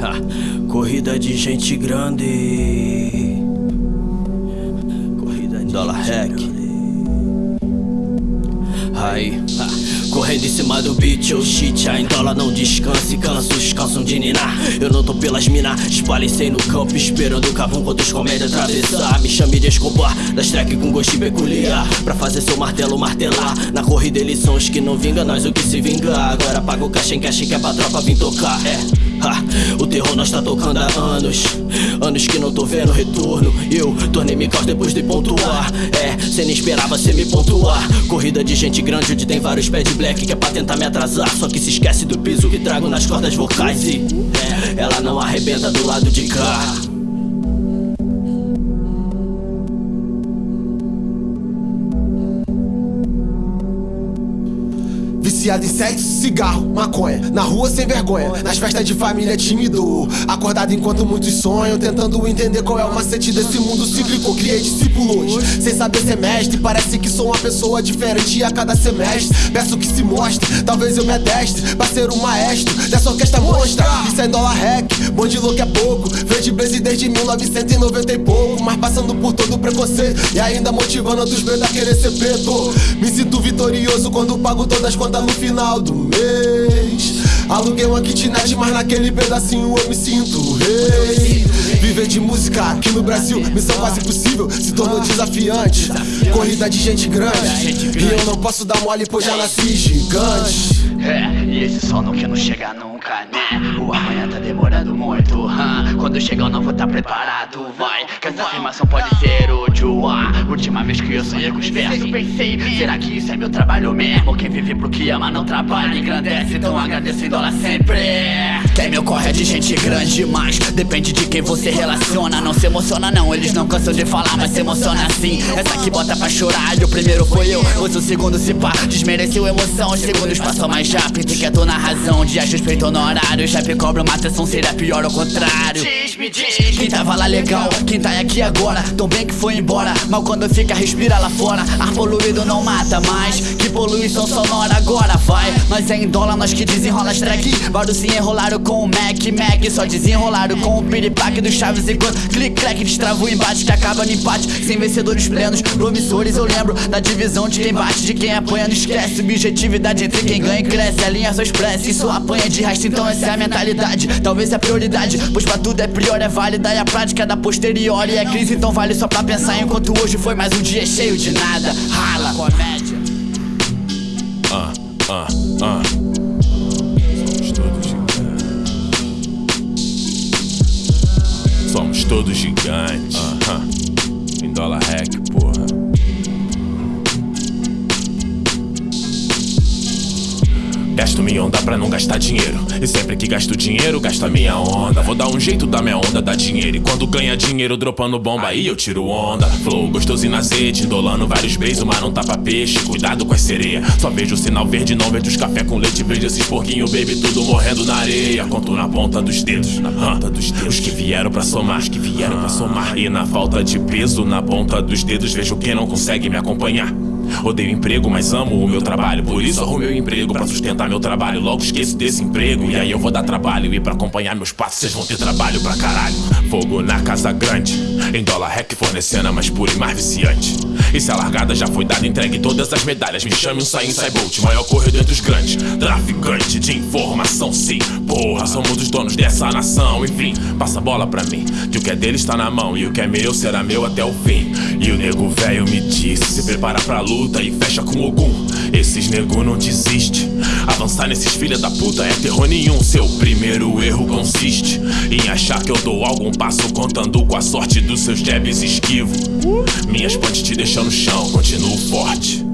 Ha, corrida de gente grande. Corrida de dólar hack. Aí, correndo em cima do beat, oh shit, a dólar não descansa e cansa, os calçam de ninar. Eu não tô pelas minas, espalicei no campo, esperando o cavão quando os comédia atravessar. Me chame de Escobar, das track com gosto peculiar. Pra fazer seu martelo martelar. Na corrida eles são os que não vingam, nós o que se vinga. Agora paga o caixa em caixa que é pra tropa vir tocar, é. Ha, o terror nós tá tocando há anos. Anos que não tô vendo retorno. Eu tornei-me caos depois de pontuar. É, cê nem esperava cê me pontuar. Corrida de gente grande onde tem vários pés de black Que é pra tentar me atrasar. Só que se esquece do piso que trago nas cordas vocais E é, ela não arrebenta do lado de cá Viciado em sexo, cigarro, maconha. Na rua sem vergonha, nas festas de família tímido. Acordado enquanto muitos sonham Tentando entender qual é o macete desse mundo cíclico. Criei discípulos, sem saber ser mestre. Parece que sou uma pessoa diferente a cada semestre. Peço que se mostre, talvez eu me adestre Pra ser o maestro dessa orquestra monstra. Isso é dólar hack, bonde louco é pouco. Verde blaze desde 1990 e pouco. Mas passando por todo o preconceito E ainda motivando outros medos a querer ser preto. Me sinto vitorioso quando pago todas as contas no final do mês Aluguei uma kitnet, mas naquele pedacinho eu me sinto rei Viver de música aqui no Brasil, missão quase impossível, se tornou desafiante Corrida de gente grande, e eu não posso dar mole pois já nasci gigante é, e esse sono que não chega nunca, né? O amanhã tá demorando muito? Quando chegar eu não vou tá preparado, vai Que essa afirmação pode ser útil, ah Última vez que eu sonhei com os versos Pensei, será que isso é meu trabalho mesmo? Quem vive pro que ama não trabalha, engrandece Então agradeço em dólar sempre. Quem meu corre é de gente grande, mas Depende de quem você relaciona. Não se emociona não, eles não cansam de falar Mas se emociona assim, essa que bota pra chorar E o primeiro foi eu, pois o segundo se pá Desmereceu emoção, os segundos passam mais rápido Que é tô na razão, dias respeitou no horário Já me cobra uma atenção, seria pior ao contrário me diz Quem tava lá legal, quem tá aqui agora Tão bem que foi embora, mal quando fica respira lá fora. Ar poluído não mata mais. Que poluição sonora agora vai. Mas é em dólar nós que desenrola as track. Vários se enrolaram com o Mac, Mac. Só desenrolaram com o piripaque do Chaves Enquanto click clack destrava o embate Que acaba no empate, sem vencedores plenos Promissores eu lembro da divisão de quem bate De quem apanha não esquece. Objetividade entre quem ganha e cresce. Alinha sua expressa, isso apanha de resto. Então essa é a mentalidade, talvez é a prioridade Pois pra tudo é prior, é válida E a prática da posterior E é crise, então vale só pra pensar. Enquanto hoje foi mais um dia cheio de nada. Rala, comédia. Ah, ah, ah. Somos todos gigantes. Somos todos gigantes. Aham. Em dólar hack, Gasto minha onda pra não gastar dinheiro. E sempre que gasto dinheiro, gasto a minha onda. Vou dar um jeito da minha onda dar dinheiro. E quando ganha dinheiro, dropando bomba Aí eu tiro onda. Flow gostoso na azeite Indolando vários beijos, mas não tapa peixe. Cuidado com as sereia. Só vejo o sinal verde, não vejo os café com leite Vejo esses porquinhos, baby, tudo morrendo na areia. Conto na ponta dos dedos. Na ponta dos dedos. Os que vieram pra somar. Os que vieram pra somar. E na falta de peso, na ponta dos dedos. Vejo quem não consegue me acompanhar Odeio emprego, mas amo o meu trabalho. Por isso arrumei o emprego pra sustentar meu trabalho. Logo esqueço desse emprego E aí eu vou dar trabalho. E pra acompanhar meus passos Vocês vão ter trabalho pra caralho. Fogo na casa grande Em dólar rec fornecendo a mais pura e mais viciante E se a largada já foi dada Entregue todas as medalhas. Me chame um Sain Bolt Maior corredor entre os grandes. Traficante de informação, sim. Porra, somos os donos dessa nação. Enfim, passa a bola pra mim Que o que é dele está na mão E o que é meu será meu até o fim. E o nego velho me disse Se prepara pra luta e fecha com Ogum. Esses nego não desiste. Avançar nesses filha da puta é terror nenhum. Seu primeiro erro consiste Em achar que eu dou algum passo Contando com a sorte dos seus jabs esquivo. Minhas pontes te deixam no chão, continuo forte